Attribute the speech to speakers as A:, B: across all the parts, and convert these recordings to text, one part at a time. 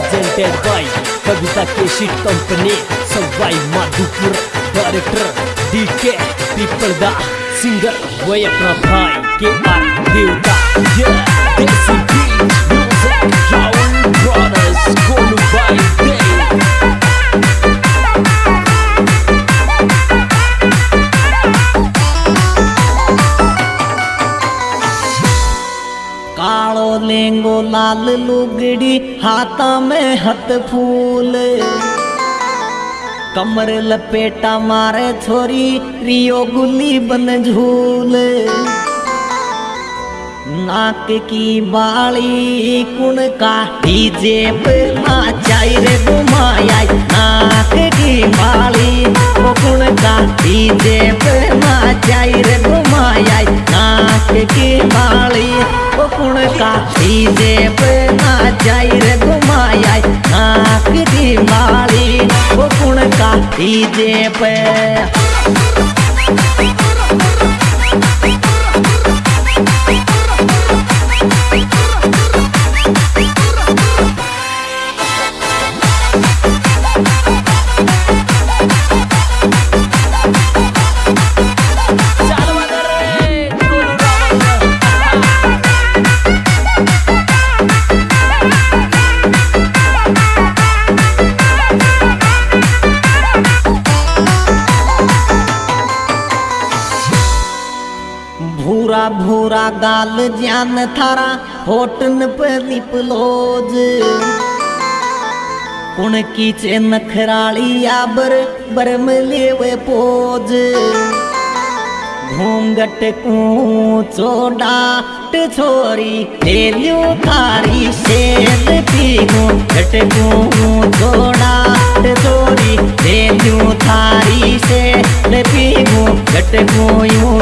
A: presented by Kavita Keshi Company Sawai Madhupur Director DK People Da Singer Vayapna Bhai KR Devta Yeah.
B: लेंगो लाल लुगड़ी, हाथा में हथ फूल। कमर लपेटा मारे छोरी, रियो गुली बन झूल। नाक की बाली कुण का डीजे नाचाई रे घुमाया नाक की बाली वो काटी देव माचाई रे घुमाया नाक की बाली वो देव का गाल जान थारा, होटन पे लिपलोज। कुण की चे नखराली आबर, बरम लेवे पोज। घूंघट को चोडाट छोरी लेलियो थारी शेर पी घूंघट को चोडाट छोरी लेलियो थारी शेर पी घूंघट को यूँ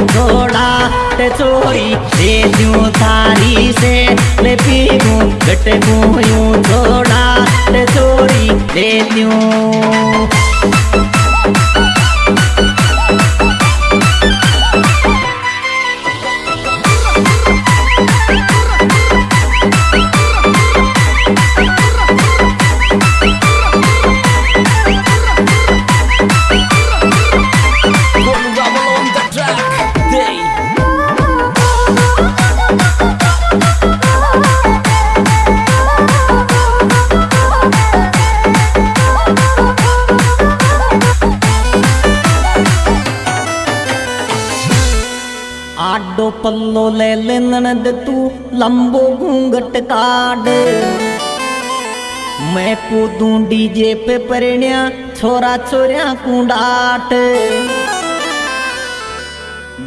B: चोडाट दे लेलियो थारी ले पी घूंघट को यूँ चोडाट चोरी दे
A: Kolu
B: पल्लो ले ले ननद लंबो घूंघट काड मैं कूदूं डीजे पे परिण्या छोरा छोरिया कुंडाट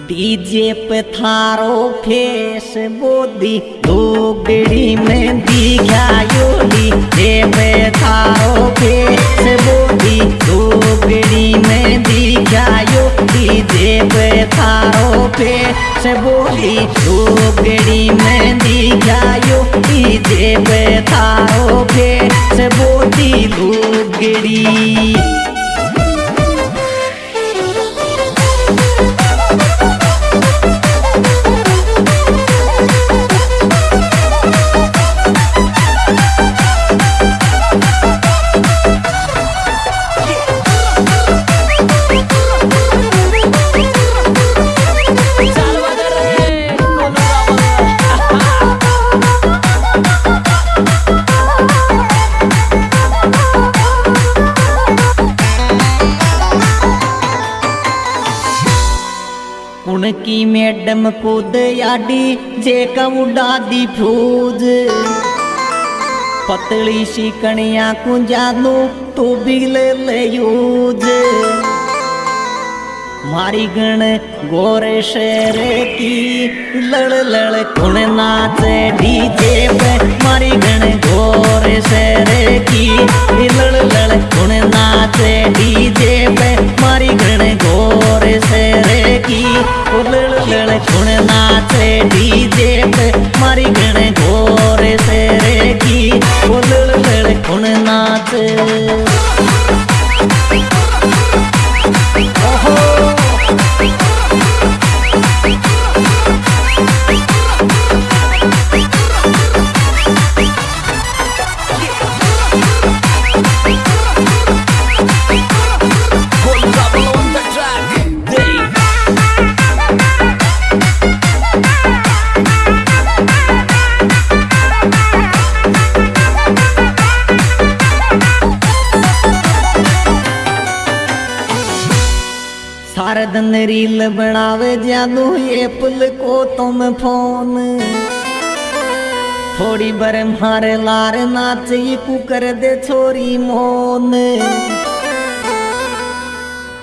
B: डीजे पे थारो फेस बोदी लोगड़ी में दिखायो डीजे पे थारो फेस बोदी लोगड़ी में दिखायो डीजे पे थारो फेस बोदी लोगड़ी उनकी मैडम खुद याडी जे उड़ा दी फ्यूज पतली सी कणिया को जानू तो भी ले ले यूज़। मारी गण गोरे शेर की लड़ लड़ कुण नाचे डीजे पे। मारी गण गोरे शेर की लड़ लड़ कुण नाचे डीजे पे। मारी गण गोरे शेर की लड़ लड़ कुण नाचे डीजे पे, मारी गण गोरे शेर की। लड़ लड़ कुण नाचे। रील बनावे जादू एप्पल को तुम फ़ोन। थोड़ी बर मारे लार नाच, ये कुकर दे छोरी मोन।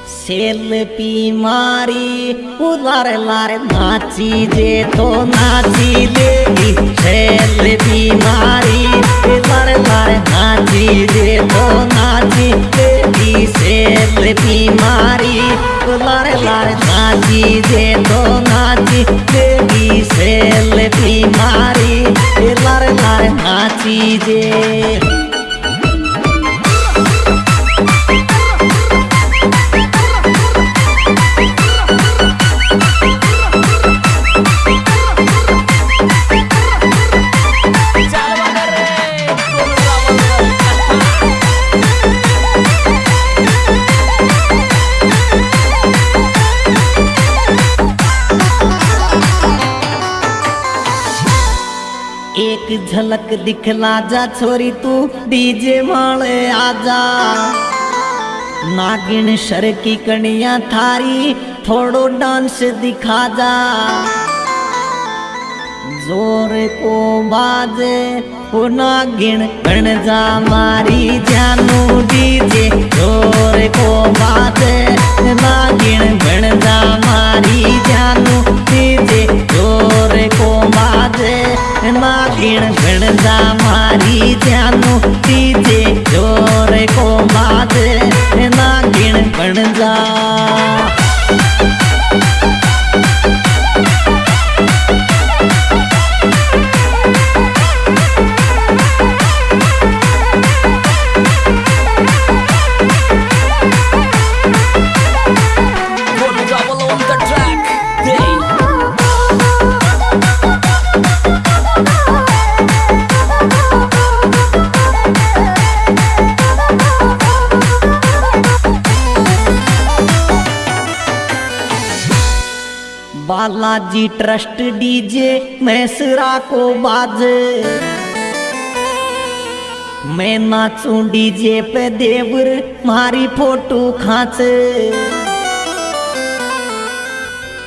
B: सेल्फी मारी उलार लार नाची, जे तो नाची। झलक दिखला जा छोरी तू, डीजे वाले आजा। नागिन शर की कणिया थारी, थोड़ो डांस दिखा जा। ज़ोर को बाजे ओ नागिन बन जा मारी जानू डीजे। ज़ोर को बाजे, नागिन बन जा मारी जानू डीजे। बाजे नागिन बन जा मारी जानू डीजे बालाजी ट्रस्ट डीजे मैसरा को बाजे। मैं नाचूं डीजे पे देवर, मारी फ़ोटो खाचे।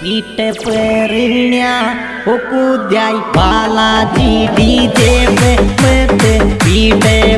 B: पीटे पे रिण्या ओ बालाजी डीजे पे मते पीटे